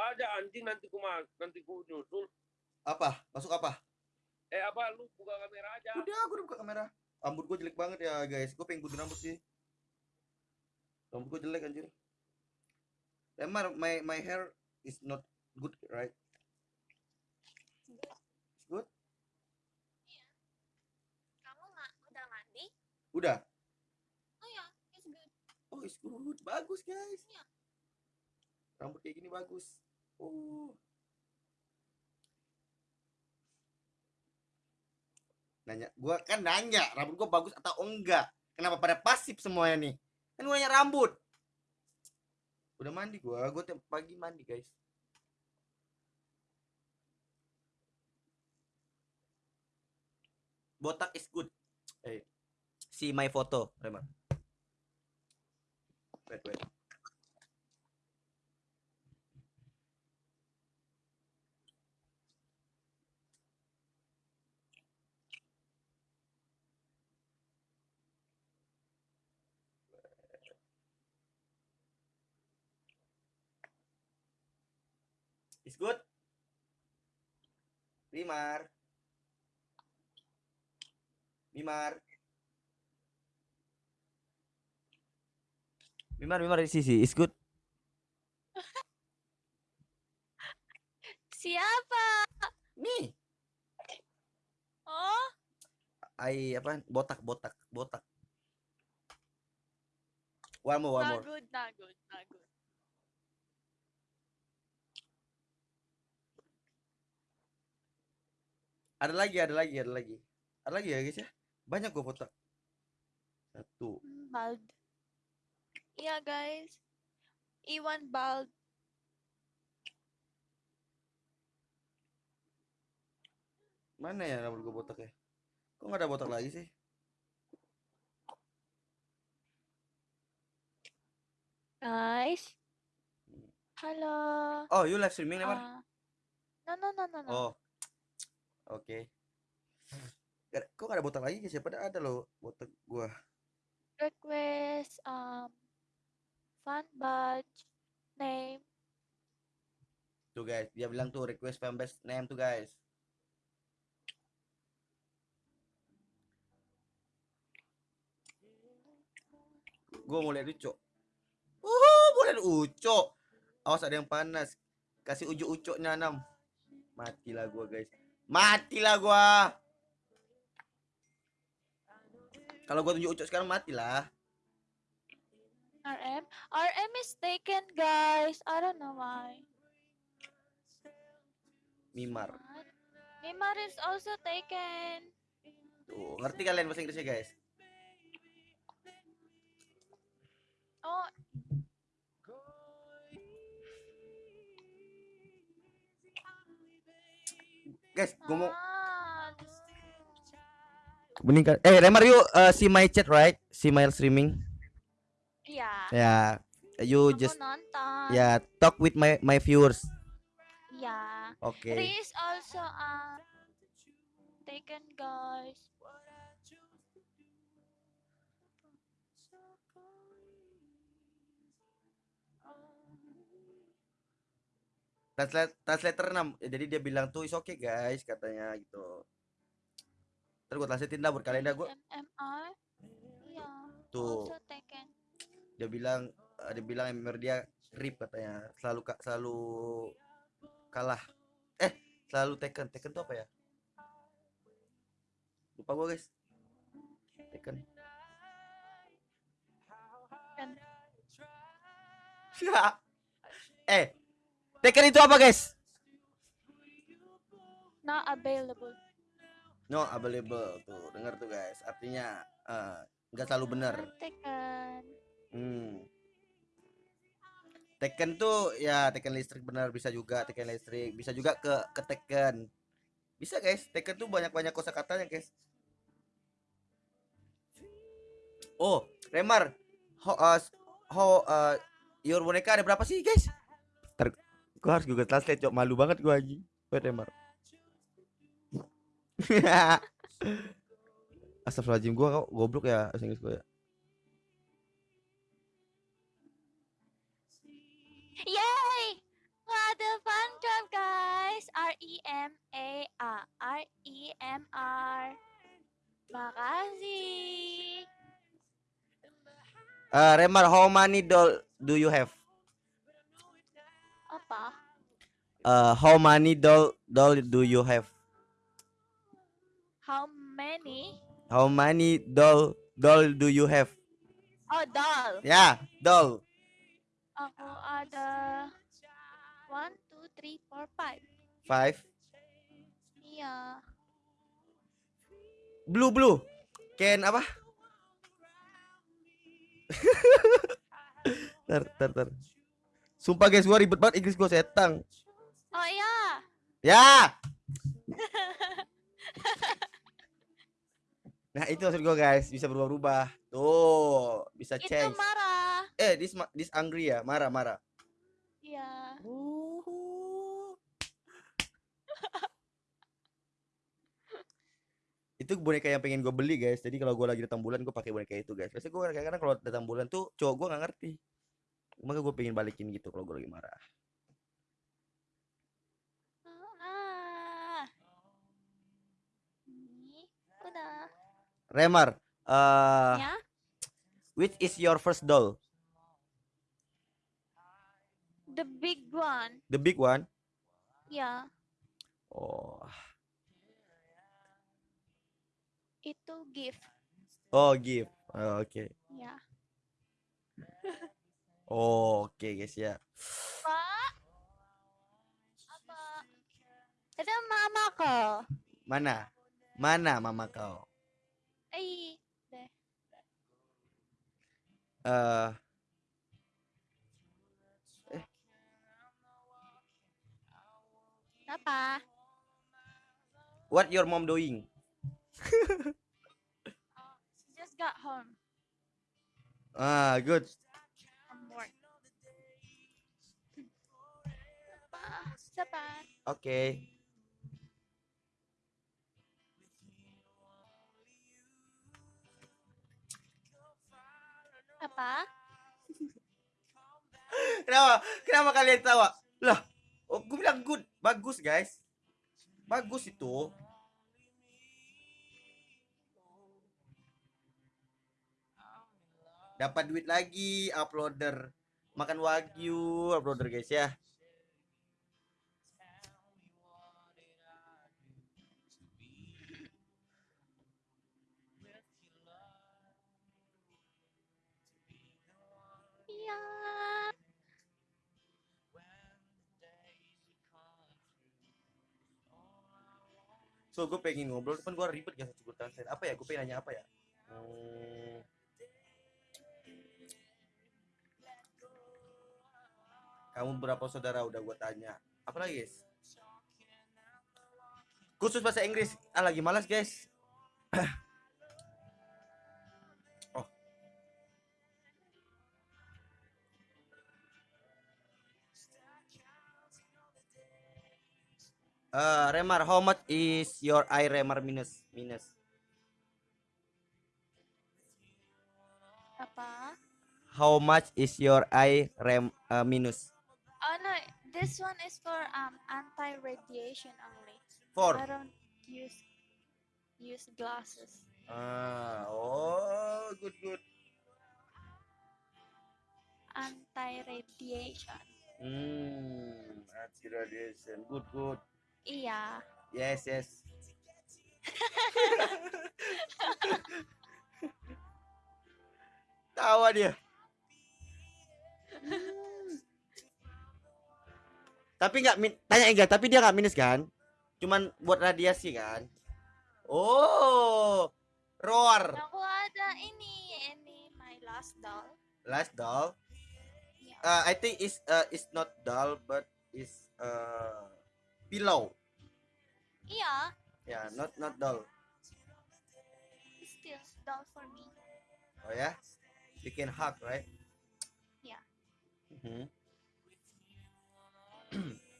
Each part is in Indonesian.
ada anjing nanti ku mas, nanti ku nyusul. Apa? Masuk apa? Eh apa lu buka kamera aja. Udah, aku udah buka kamera. Rambut gue jelek banget ya, guys. Gue pengen gunting rambut sih. Rambut gue jelek anjir. Emang my my hair is not good, right? It's good? Kamu nggak udah mandi? Udah. Oh ya, it's good. Oh, it's good. Bagus, guys. Iya. Rambut kayak gini bagus. Nanya, gua kan nanya rambut gua bagus atau enggak. Kenapa pada pasif semuanya nih? Kan gua nanya rambut. Udah mandi gua, gua tiap pagi mandi, guys. Botak is good. Eh, see my photo, Remar. Wait, wait. Is good? Rimar. Mimar. Mimar, Mimar di sisi. Is good? Siapa? Nih. Oh, Ai apa? Botak, botak, botak. One more, one not more. good, not good, not good. Ada lagi, ada lagi, ada lagi. Ada lagi ya guys ya. Banyak gua botak. Satu. Hmm, Bald. Iya guys. Iwan bald. Mana ya rambut gua botak ya? Kok nggak ada botak lagi sih? Guys. Halo. Oh, you live streaming? Ah, no, no, no, no, no. Oh. Oke. Nggak- Kok nggak ada botak lagi? Padahal ada loh botak gua. Request um fun badge name. Tuh guys, dia bilang tuh request fanbase name tuh guys. Gua mau lihat Uco. Uh, mau lihat. Awas ada yang panas. Kasih ujuk ucoknya enam. Matilah gua guys. Matilah gua. Kalau gua tunjuk ucok sekarang matilah. RM. RM is taken, guys. I don't know why. Mimar. Mimar is also taken. Tuh, ngerti kalian bahasa Inggrisnya guys? Guys, gua mau ah, meninggal. Eh, Remar yuk uh, see my chat right? See my streaming. iya. Ya, you Aku just nonton. ya talk with my my viewers. Iya. Oke. Ri is also uh, taken, guys. Translate translator 6. Ya, jadi dia bilang tuh is okay guys katanya gitu. Terus gua translatein dah buat kalian dah gua. MMR. Iya. Tuh. Dia bilang eh, dia bilang MMR dia rip katanya. Selalu ka- selalu kalah. Eh, selalu Tekken. Tekken tuh apa ya? Lupa gua guys. Tekken. Eh, Tekken itu apa guys? Not available. No available tuh, dengar tuh guys. Artinya eh, nggak selalu benar. Taken. Hmm. Tekken tuh ya Tekken listrik benar bisa juga Tekken listrik, bisa juga ke ke Tekken. Bisa guys, Tekken tuh banyak-banyak kosakatanya guys. Oh, Remar. How uh, how uh, your boneka ada berapa sih guys? Ntar gua harus Google Translate, cok. Malu banget gua anjing. Wait, Remar. Astagfirullahaladzim gua kok goblok ya bahasa Inggris gua ya. Yay! What the E M A R R E M R. Makasih. Eh, Remar, how many doll do you have? Uh, how many doll doll do you have? How many? How many doll doll do you have? Oh, doll. Ya, doll. Aku ada one, two, three, four, five. Five. Iya. Blue blue. Ken apa? ter ter ter. Sumpah guys, gua ribet banget Inggris gua setang. Ya. nah, itu maksud gua guys, bisa berubah-ubah. Tuh, bisa Itu change. marah. Eh, this this angry ya, marah-marah. Iya. itu boneka yang pengen gue beli guys jadi kalau gue lagi datang bulan gue pakai boneka itu guys biasanya gue kadang-kadang kalau datang bulan tuh cowok gue nggak ngerti maka gue pengen balikin gitu kalau gue lagi marah Ah. Ini udah. Remar eh ya. which is your first doll The big one. the big one Ya. oh Itu gift. oh gift Oh, oke Ya. oh, oke guys ya Pak. Apa? Itu mama ko. mana mana mama kau Eh. Deh. eh Apa? what your mom doing She just got home ah good from work. Apa? Kenapa? Kenapa kalian tawa? Lah, oh, gue bilang good, bagus guys. Bagus itu. Dapat duit lagi, uploader. Makan wagyu, uploader guys ya. So gue pengen ngobrol, cuman gue ribet gak Google Translate. Apa ya? Gue pengen nanya apa ya? Hmm. Kamu berapa saudara udah gue tanya. Apa lagi guys? Khusus bahasa Inggris. Ah lagi malas guys. Uh, Remar, how much is your eye Remar minus minus? Apa? How much is your eye rem uh, minus? Oh no, this one is for um anti-radiation only. Four. I don't use use glasses. Ah, oh, good good. Anti-radiation. Hmm, anti radiation, good good. Iya. Yes yes. Tawa dia. tapi nggak tanya enggak, tapi dia nggak minus kan? Cuman buat radiasi kan? Oh, roar. Aku ada ini, ini my last doll. Last doll. Iya. Uh, I think is uh, is not doll but is uh pillow. Iya, Yeah, not not doll. still doll for me. Oh ya, you can hug right? Yeah. Mhm.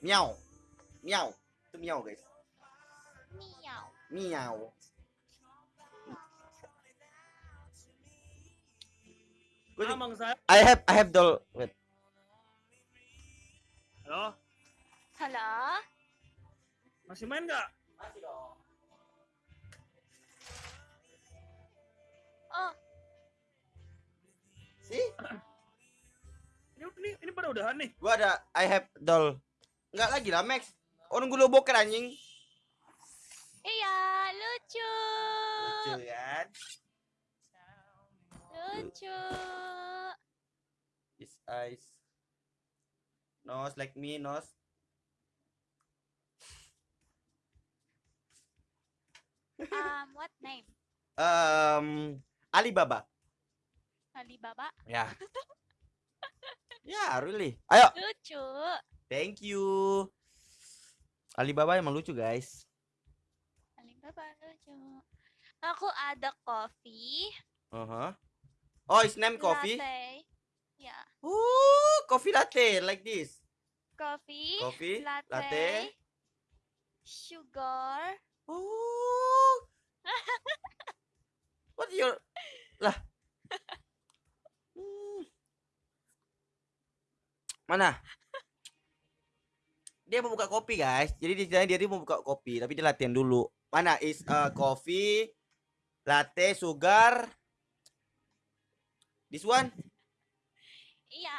miau, miau, itu miau guys. Meow. Miau. Gua di- Amang saya. I have I have doll. Wait. Halo? Hello? Masih main nggak? Masih dong. Oh, Sih, Ini, ini, ini pada udahan nih. gua ada I have doll. Enggak lagi lah, Max. Nunggu lo boker anjing. iya, lucu. Lucu kan? Lucu. His eyes. Nose like me, nose. Um, what name? Um, Alibaba. Alibaba. Ya. ya, really. Ayo, Lucu. thank you. Alibaba emang lucu, guys. Alibaba lucu. Aku ada coffee. Uh-huh. Oh, his name coffee. Latte. Ya, Oh, coffee latte like this. coffee. Coffee, latte. latte. Sugar. Oh. What your lah? Hmm. Mana? Dia mau buka kopi, guys. Jadi di dia, dia mau buka kopi, tapi dia latihan dulu. Mana is uh, coffee, latte, sugar. This one Iya.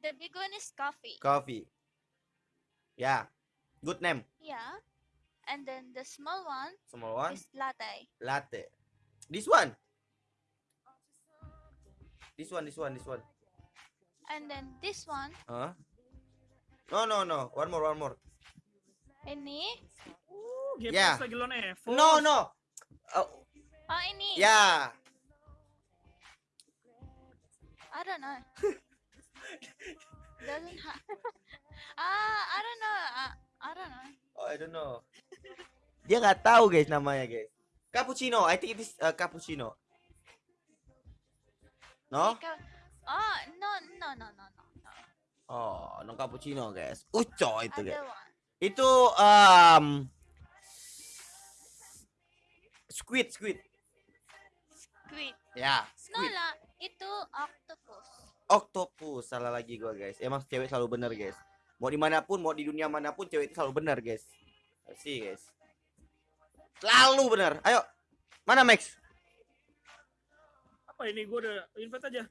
The big one is coffee. coffee. Ya. Good name. Yeah. And then the small one Small one is latte. latte. This one. This one, this one, this one. And then this one, Huh? No, no, no. One more, one more. ini. Uh, Game lagi lo Evo. No, no. Oh, Oh, ini. ya. I don't know. Doesn't have. ah, I don't know. Uh, I don't know. Oh, I don't know. Dia nggak tahu guys namanya guys. Cappuccino. I think it is uh, cappuccino. No? Oh, no, no, no, no, no. no. Oh, no cappuccino guys. Uco itu guys. Itu um squid, squid. Squid. Ya, No squid. lah, itu octopus. Octopus. Salah lagi gua guys. Emang cewek selalu benar guys. Mau di mana pun, mau di dunia mana pun, cewek itu selalu benar guys. Sih guys. Selalu benar. Ayo. Mana Max? Apa ini? Gue udah invite aja.